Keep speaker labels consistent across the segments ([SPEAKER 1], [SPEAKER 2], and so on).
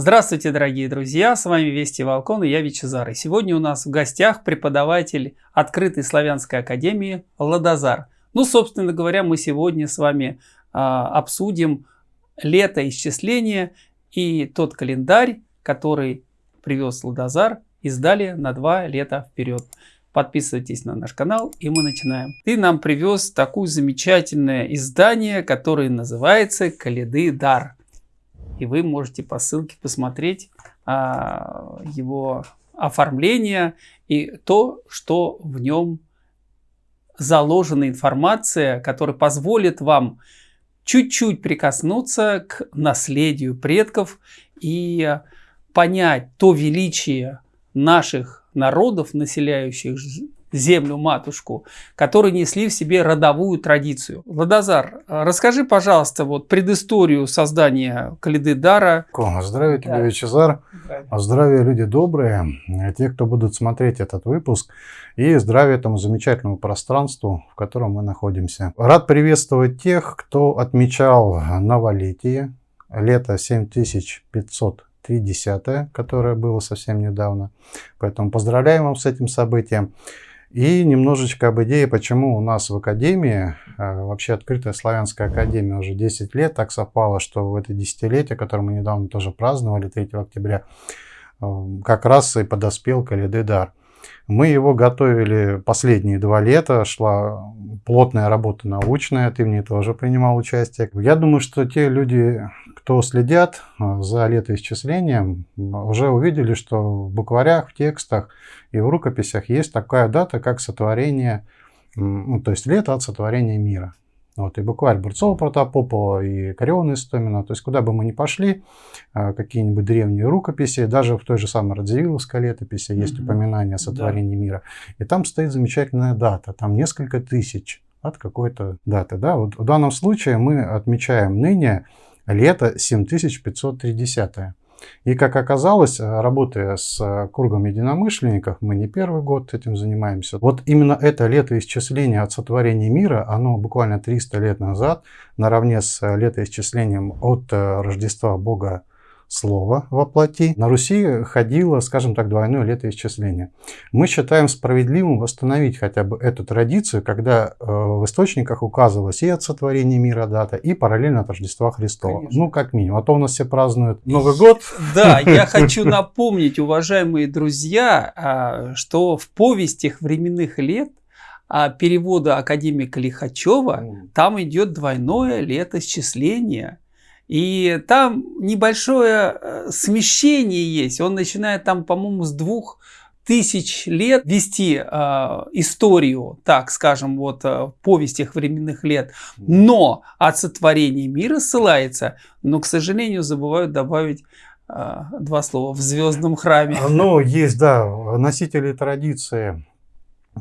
[SPEAKER 1] Здравствуйте, дорогие друзья! С вами Вести Волкон и я Вичезар. И сегодня у нас в гостях преподаватель Открытой славянской академии Ладозар. Ну, собственно говоря, мы сегодня с вами а, обсудим летоисчисление и тот календарь, который привез Ладозар, издали на два лета вперед. Подписывайтесь на наш канал и мы начинаем. Ты нам привез такое замечательное издание, которое называется «Каледы Дар» и вы можете по ссылке посмотреть а, его оформление и то, что в нем заложена информация, которая позволит вам чуть-чуть прикоснуться к наследию предков и понять то величие наших народов, населяющих землю-матушку, которые несли в себе родовую традицию. Ладозар, расскажи, пожалуйста, вот предысторию создания Калиды Дара.
[SPEAKER 2] Здравия тебе, да. Вячезар. Здравия, люди добрые, те, кто будут смотреть этот выпуск, и здравия этому замечательному пространству, в котором мы находимся. Рад приветствовать тех, кто отмечал новолетие, лето 7500 3 десятое, которое было совсем недавно. Поэтому поздравляем вам с этим событием. И немножечко об идее, почему у нас в Академии, э, вообще открытая славянская академия уже 10 лет, так совпало, что в это десятилетие, которое мы недавно тоже праздновали, 3 октября, как раз и подоспел Калидыдар. Мы его готовили последние два лета, шла плотная работа научная, ты в ней тоже принимал участие. Я думаю, что те люди, кто следят э, за летоисчислением, уже увидели, что в букварях, в текстах и в рукописях есть такая дата, как сотворение, ну, то есть лето от сотворения мира. Вот, и букварь Бурцова Протопопова, и Кариона Истомина. То есть, куда бы мы ни пошли, а, какие-нибудь древние рукописи, даже в той же самой Радзивилловской летописи есть mm-hmm. упоминание о сотворении да. мира. И там стоит замечательная дата, там несколько тысяч от какой-то даты. Да? Вот в данном случае мы отмечаем ныне лето 7530. И как оказалось, э, работая с э, кругом единомышленников, мы не первый год этим занимаемся. Вот именно это летоисчисление от сотворения мира, оно буквально 300 лет назад, наравне с э, летоисчислением от Рождества Бога слово во плоти, на Руси ходило, скажем так, двойное летоисчисление. Мы считаем справедливым восстановить хотя бы эту традицию, когда э, в источниках указывалось и от сотворения мира дата, и параллельно от Рождества Христова. Конечно. Ну, как минимум. А то у нас все празднуют Новый год.
[SPEAKER 1] Да, я хочу напомнить, уважаемые друзья, а, что в повестях временных лет а перевода академика Лихачева, там идет двойное летосчисление. И там небольшое э, смещение есть. Он начинает там, по-моему, с двух тысяч лет вести э, историю, так скажем, вот э, в повестях временных лет, но от сотворения мира ссылается, но, к сожалению, забывают добавить э, два слова в звездном храме.
[SPEAKER 2] Ну, есть, да, носители традиции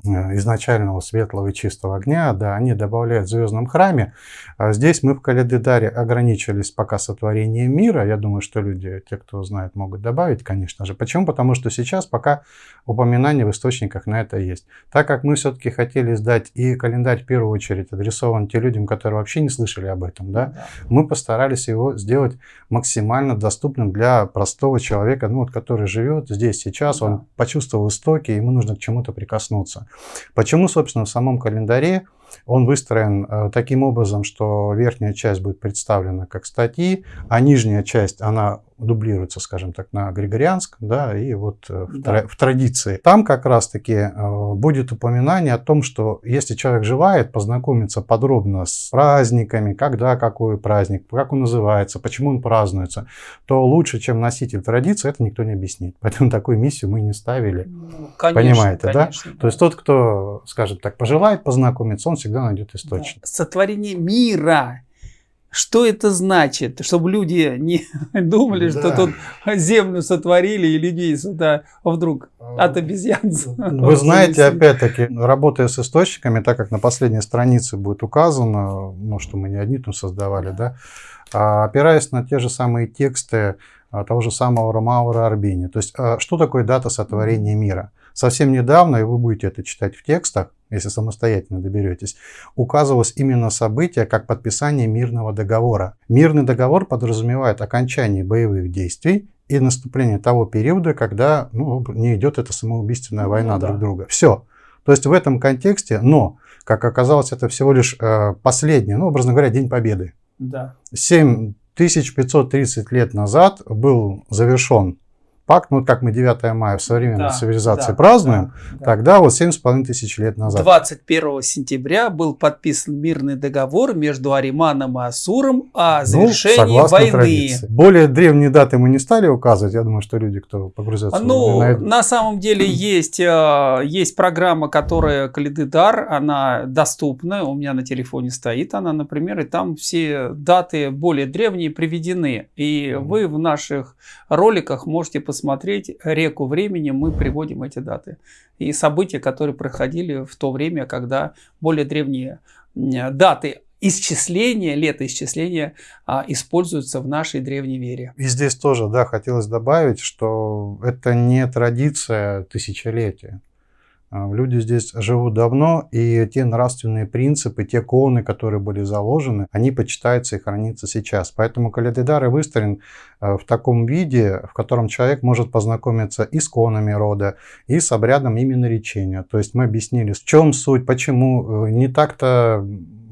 [SPEAKER 2] изначального светлого и чистого огня, да, они добавляют в звездном храме. А здесь мы в Каледидаре ограничились пока сотворением мира. Я думаю, что люди, те, кто знает, могут добавить, конечно же. Почему? Потому что сейчас пока упоминания в источниках на это есть. Так как мы все-таки хотели сдать и календарь в первую очередь адресован тем людям, которые вообще не слышали об этом, да, да. мы постарались его сделать максимально доступным для простого человека, ну вот, который живет здесь сейчас, да. он почувствовал истоки, ему нужно к чему-то прикоснуться. Почему, собственно, в самом календаре он выстроен э, таким образом, что верхняя часть будет представлена как статьи, а нижняя часть, она дублируется, скажем так, на григорианском, да, и вот э, да. в, в традиции. Там как раз-таки э, будет упоминание о том, что если человек желает познакомиться подробно с праздниками, когда какой праздник, как он называется, почему он празднуется, то лучше, чем носитель традиции, это никто не объяснит. Поэтому такую миссию мы не ставили. Ну, конечно, Понимаете, конечно, да? да? То есть тот, кто, скажем так, пожелает познакомиться, он всегда найдет источник. Да.
[SPEAKER 1] Сотворение мира что это значит? Чтобы люди не думали, да. что тут землю сотворили и людей сюда вдруг а, от обезьян.
[SPEAKER 2] Вы знаете, опять-таки, работая с источниками, так как на последней странице будет указано, ну, что мы не одни там создавали, да, а опираясь на те же самые тексты а, того же самого Ромаура Арбини. То есть, а, что такое дата сотворения мира? Совсем недавно, и вы будете это читать в текстах, если самостоятельно доберетесь, указывалось именно событие как подписание мирного договора. Мирный договор подразумевает окончание боевых действий и наступление того периода, когда ну, не идет эта самоубийственная ну война ну, друг да. друга. Все. То есть в этом контексте, но, как оказалось, это всего лишь э, последний, ну, образно говоря, День Победы.
[SPEAKER 1] Да.
[SPEAKER 2] 7530 лет назад был завершен пакт, ну как мы 9 мая в современной да, цивилизации да, празднуем, да, да. тогда вот 7,5 тысяч лет назад.
[SPEAKER 1] 21 сентября был подписан мирный договор между Ариманом и Асуром о ну, завершении ну, войны. Традиции.
[SPEAKER 2] Более древние даты мы не стали указывать, я думаю, что люди, кто погрузятся
[SPEAKER 1] ну, на на самом деле есть, э, есть программа, которая Калидыдар, она доступна, у меня на телефоне стоит она, например, и там все даты более древние приведены. И mm вы в наших роликах можете посмотреть посмотреть реку времени, мы приводим эти даты. И события, которые проходили в то время, когда более древние даты исчисления, летоисчисления а, используются в нашей древней вере.
[SPEAKER 2] И здесь тоже, да, хотелось добавить, что это не традиция тысячелетия. А, люди здесь живут давно, и те нравственные принципы, те коны, которые были заложены, они почитаются и хранятся сейчас. Поэтому Калядидар и выстроен а, в таком виде, в котором человек может познакомиться и с конами рода, и с обрядом именно речения. То есть мы объяснили, в чем суть, почему э, не так-то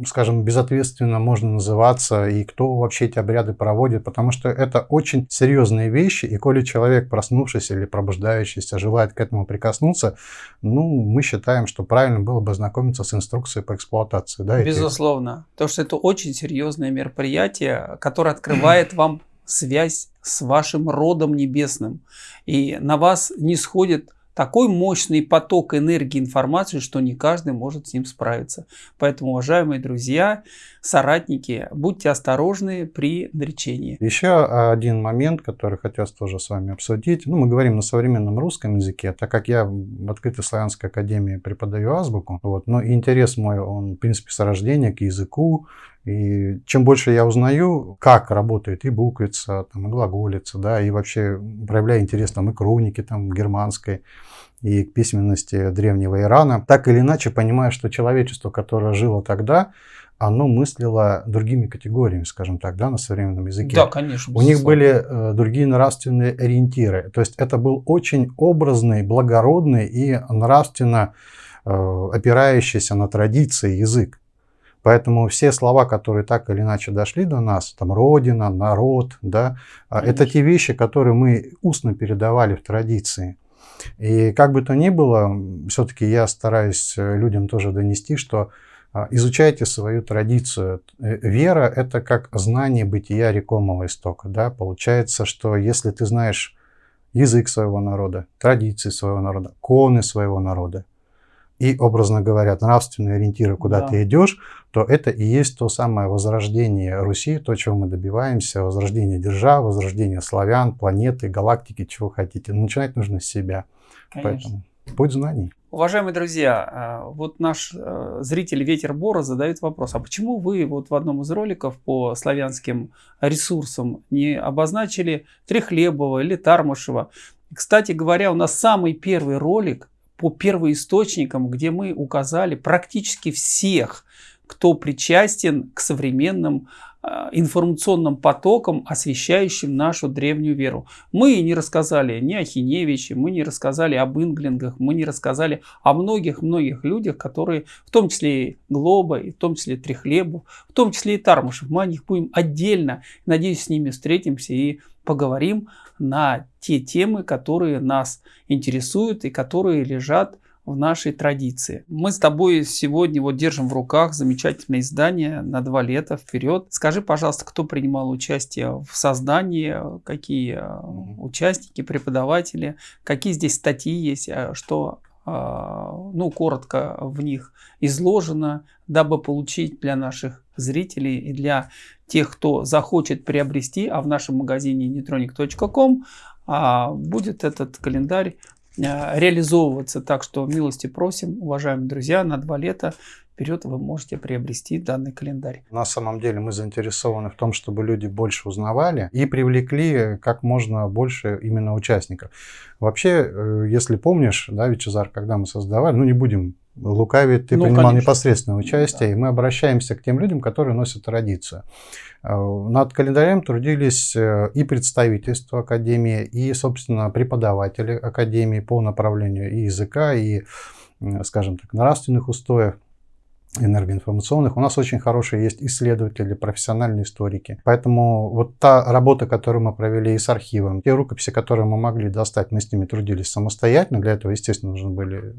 [SPEAKER 2] скажем, безответственно можно называться, и кто вообще эти обряды проводит, потому что это очень серьезные вещи, и коли человек, проснувшись или пробуждающийся, желает к этому прикоснуться, ну, мы считаем, что правильно было бы знакомиться с инструкцией по эксплуатации. Да,
[SPEAKER 1] Безусловно, потому что это очень серьезное мероприятие, которое открывает вам связь с вашим родом небесным, и на вас не сходит такой мощный поток энергии информации, что не каждый может с ним справиться. Поэтому, уважаемые друзья, соратники, будьте осторожны при наречении.
[SPEAKER 2] Еще один момент, который хотелось тоже с вами обсудить. Ну, мы говорим на современном русском языке, так как я в Открытой славянской академии преподаю азбуку, вот, но интерес мой, он, в принципе, с рождения к языку, и чем больше я узнаю, как работает и буквица, там, и глаголица, да, и вообще проявляю интерес там, и к рунике там, германской, и к письменности древнего Ирана, так или иначе понимаю, что человечество, которое жило тогда, оно мыслило другими категориями, скажем так, да, на современном языке.
[SPEAKER 1] Да, конечно.
[SPEAKER 2] У них были э, другие нравственные ориентиры. То есть это был очень образный, благородный и нравственно э, опирающийся на традиции язык. Поэтому все слова, которые так или иначе дошли до нас, там родина, народ, да, а, Конечно. это те вещи, которые мы устно передавали в традиции. И как бы то ни было, все-таки я стараюсь э, людям тоже донести, что а, изучайте свою традицию. Э, вера – это как знание бытия рекомого истока. Да? Получается, что если ты знаешь язык своего народа, традиции своего народа, коны своего народа, и, образно говоря, нравственные ориентиры, куда да. ты идешь, то это и есть то самое возрождение Руси, то, чего мы добиваемся, возрождение державы, возрождение славян, планеты, галактики, чего хотите. Но начинать нужно с себя. Конечно. Поэтому путь знаний.
[SPEAKER 1] Уважаемые друзья, а, вот наш э, зритель Ветер Бора задает вопрос, а почему вы вот в одном из роликов по славянским ресурсам не обозначили Трехлебова или Тармашева? Кстати говоря, у нас самый первый ролик по первоисточникам, где мы указали практически всех, кто причастен к современным э, информационным потокам, освещающим нашу древнюю веру. Мы не рассказали ни о Хиневиче, мы не рассказали об инглингах, мы не рассказали о многих-многих людях, которые, в том числе и Глоба, и в том числе Трехлебов, в том числе и Тармашев. Мы о них будем отдельно, надеюсь, с ними встретимся и поговорим на те темы, которые нас интересуют и которые лежат в нашей традиции. Мы с тобой сегодня вот держим в руках замечательное издание на два лета вперед. Скажи, пожалуйста, кто принимал участие в создании, какие э, участники, преподаватели, какие здесь статьи есть, э, что а, ну, коротко в них изложено, дабы получить для наших зрителей и для тех, кто захочет приобрести, а в нашем магазине neutronic.com а, будет этот календарь реализовываться. Так что милости просим, уважаемые друзья, на два лета вперед вы можете приобрести данный календарь.
[SPEAKER 2] На самом деле мы заинтересованы в том, чтобы люди больше узнавали и привлекли как можно больше именно участников. Вообще, э, если помнишь, да, Вичезар, когда мы создавали, ну не будем лукавит, ты ну, принимал конечно. непосредственное участие, да. и мы обращаемся к тем людям, которые носят традицию. Э, над календарем трудились э, и представительства Академии, и, собственно, преподаватели Академии по направлению и языка, и, скажем так, нравственных устоев энергоинформационных. У нас очень хорошие есть исследователи, профессиональные историки. Поэтому вот та работа, которую мы провели и с архивом, те рукописи, которые мы могли достать, мы с ними трудились самостоятельно. Для этого, естественно, нужны были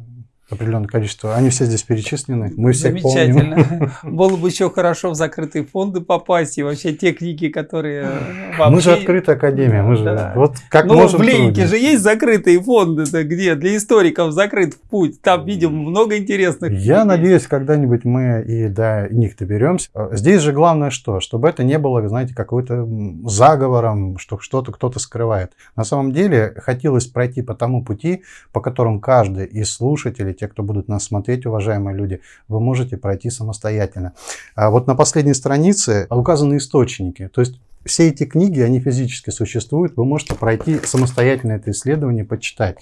[SPEAKER 2] определенное количество. Они все здесь перечислены. Мы все
[SPEAKER 1] Замечательно. Помним. Было бы еще хорошо в закрытые фонды попасть и вообще те книги, которые
[SPEAKER 2] вообще... Мы же открытая академия. Мы же да. вот
[SPEAKER 1] как ну, можем в Ленинке же есть закрытые фонды, где для историков закрыт путь. Там видим много интересных.
[SPEAKER 2] Я книг. надеюсь, когда-нибудь мы и до них доберемся. Здесь же главное что? Чтобы это не было, знаете, какой-то заговором, что что-то кто-то скрывает. На самом деле хотелось пройти по тому пути, по которому каждый из слушателей те, кто будут нас смотреть, уважаемые люди, вы можете пройти самостоятельно. А вот на последней странице указаны источники. То есть все эти книги, они физически существуют, вы можете пройти самостоятельно это исследование, почитать.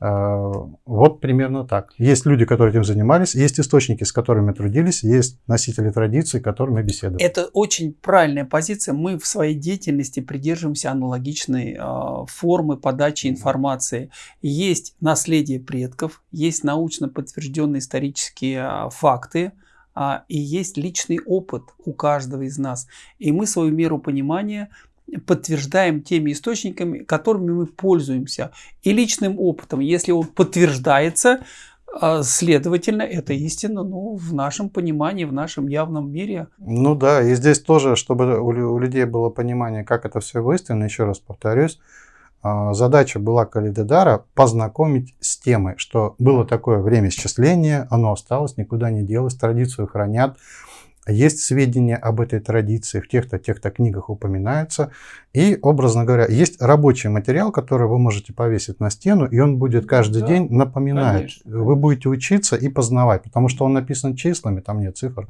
[SPEAKER 2] Вот примерно так. Есть люди, которые этим занимались, есть источники, с которыми трудились, есть носители традиций, с которыми беседовали.
[SPEAKER 1] Это очень правильная позиция. Мы в своей деятельности придерживаемся аналогичной э, формы подачи информации. Есть наследие предков, есть научно подтвержденные исторические э, факты, а, и есть личный опыт у каждого из нас. И мы свою меру понимания подтверждаем теми источниками, которыми мы пользуемся. И личным опытом, если он подтверждается, а, следовательно, это истина ну, в нашем понимании, в нашем явном мире.
[SPEAKER 2] Ну да, и здесь тоже, чтобы у людей было понимание, как это все истинно, еще раз повторюсь, а, задача была Калидедара познакомить с темой, что было такое время счисления, оно осталось, никуда не делось, традицию хранят, есть сведения об этой традиции, в тех-то, тех-то книгах упоминаются. И, образно говоря, есть рабочий материал, который вы можете повесить на стену, и он будет каждый да, день напоминать. Конечно. Вы будете учиться и познавать, потому что он написан числами, там нет цифр.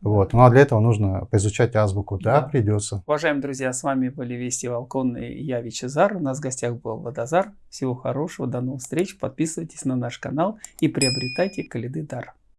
[SPEAKER 2] Вот. Ну а для этого нужно поизучать азбуку. Да, да, придется.
[SPEAKER 1] Уважаемые друзья, с вами были Вести Волкон и я, Вичезар. У нас в гостях был Водозар. Всего хорошего, до новых встреч. Подписывайтесь на наш канал и приобретайте Калиды Дар.